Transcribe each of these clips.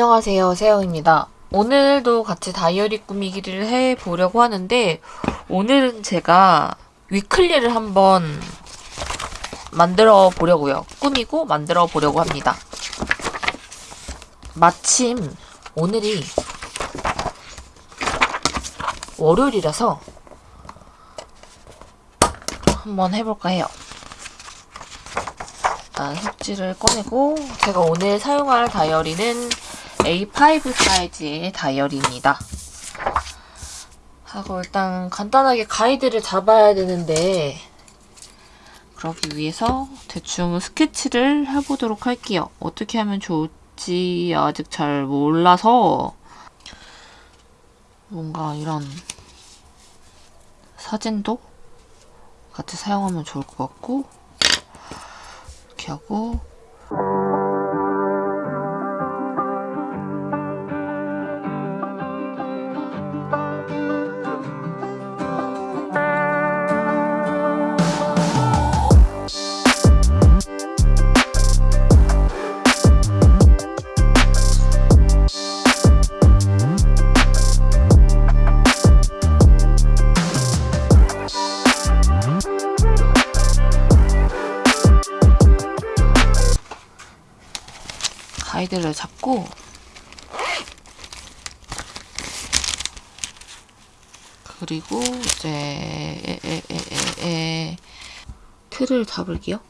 안녕하세요 세영입니다. 오늘도 같이 다이어리 꾸미기를 해보려고 하는데 오늘은 제가 위클리를 한번 만들어 보려고요. 꾸미고 만들어 보려고 합니다. 마침 오늘이 월요일이라서 한번 해볼까 해요. 일단 속지를 꺼내고 제가 오늘 사용할 다이어리는 A5 사이즈의 다이어리입니다. 하고 일단 간단하게 가이드를 잡아야 되는데 그러기 위해서 대충 스케치를 해보도록 할게요. 어떻게 하면 좋을지 아직 잘 몰라서 뭔가 이런 사진도 같이 사용하면 좋을 것 같고 이렇게 하고 가이드를 잡고 그리고 이제 에, 에, 에, 에, 틀을 잡을게요.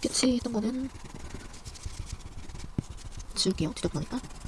스케치 했던 거는 지울게요. 지저분하니까.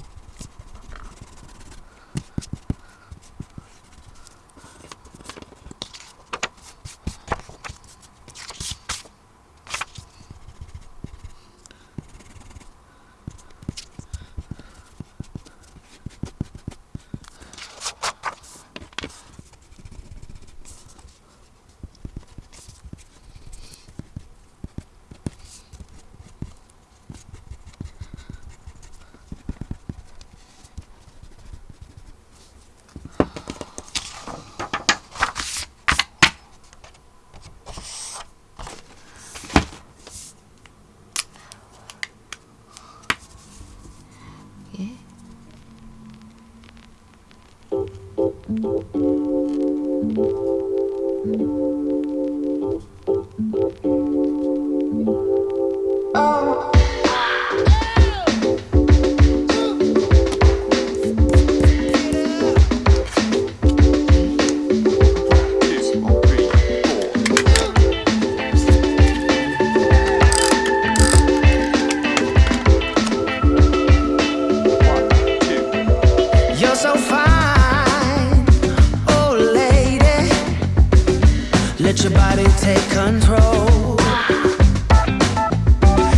Take control.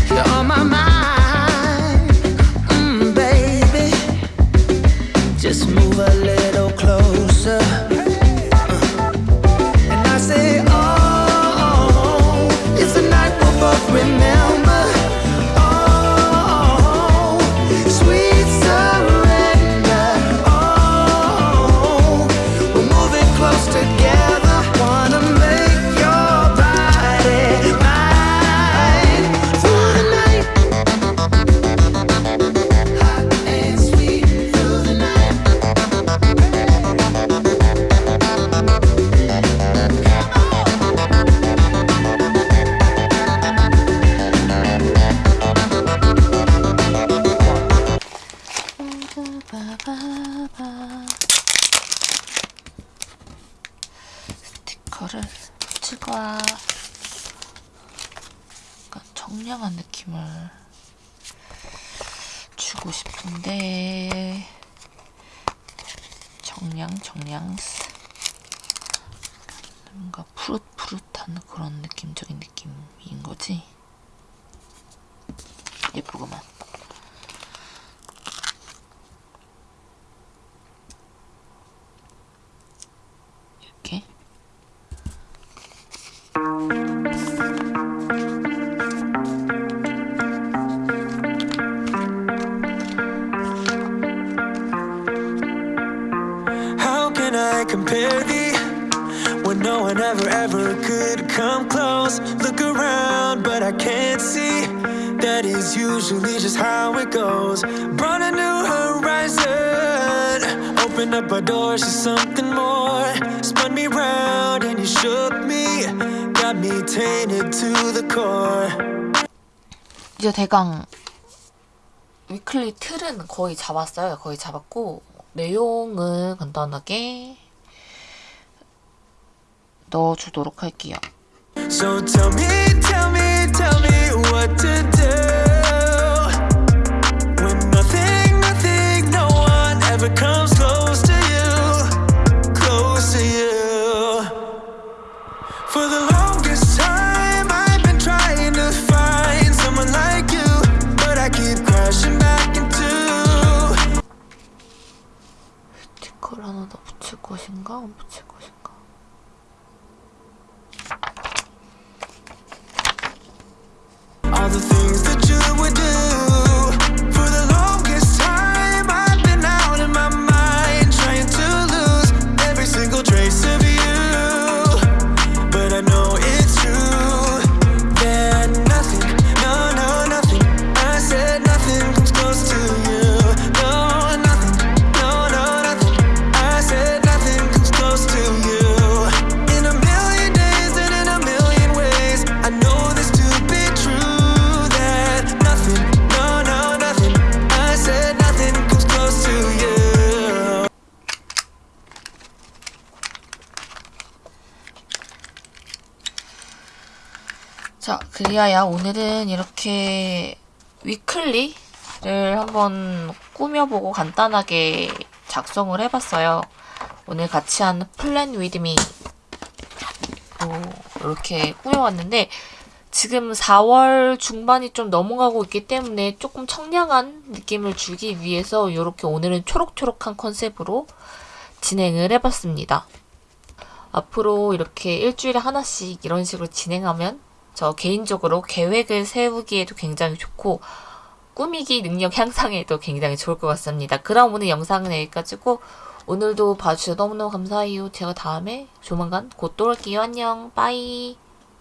You're on my mind, 느낌을 주고 싶은데 정량 정량 뭔가 푸릇푸릇한 그런 느낌적인 느낌인 거지? 예쁘구만 I compare thee when no one ever ever could come close? Look around, but I can't see. That is usually just how it goes. Brought a new horizon. Opened up our doors to something more. Spun me round and you shook me. Got me tainted to the core. 이제 대강 위클리 틀은 거의 잡았어요. 거의 잡았고 내용은 간단하게 넣어주도록 할게요. So tell me, tell me, tell me what to do. When nothing, nothing, no one ever comes close to you, close to you. For the longest time, I've been trying to find someone like you, but I keep crashing back into. 스티커를 하나 더 붙일 것인가? 안 붙일 자, 그리하여 오늘은 이렇게 weekly를 한번 꾸며보고 간단하게 작성을 해봤어요. 오늘 같이 한 plan with me 이렇게 꾸며왔는데 지금 4월 중반이 좀 넘어가고 있기 때문에 조금 청량한 느낌을 주기 위해서 이렇게 오늘은 초록초록한 컨셉으로 진행을 해봤습니다. 앞으로 이렇게 일주일에 하나씩 이런 식으로 진행하면 저 개인적으로 계획을 세우기에도 굉장히 좋고 꾸미기 능력 향상에도 굉장히 좋을 것 같습니다. 그럼 오늘 영상은 여기까지고 오늘도 봐주셔서 너무너무 감사해요. 제가 다음에 조만간 곧 또 올게요. 안녕. 빠이.